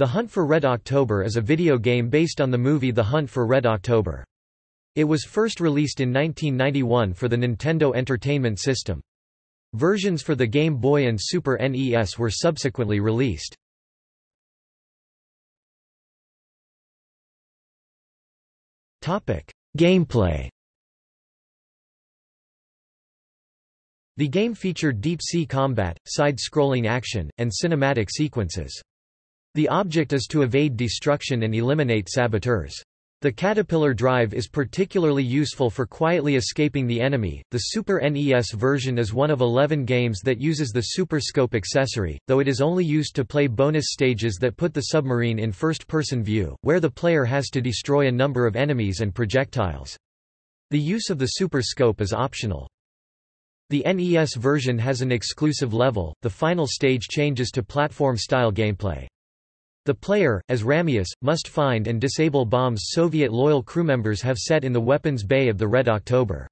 The Hunt for Red October is a video game based on the movie The Hunt for Red October. It was first released in 1991 for the Nintendo Entertainment System. Versions for the Game Boy and Super NES were subsequently released. Gameplay The game featured deep-sea combat, side-scrolling action, and cinematic sequences. The object is to evade destruction and eliminate saboteurs. The Caterpillar drive is particularly useful for quietly escaping the enemy. The Super NES version is one of 11 games that uses the Super Scope accessory, though it is only used to play bonus stages that put the submarine in first-person view, where the player has to destroy a number of enemies and projectiles. The use of the Super Scope is optional. The NES version has an exclusive level, the final stage changes to platform-style gameplay. The player, as Ramius, must find and disable bombs Soviet loyal crewmembers have set in the weapons bay of the Red October.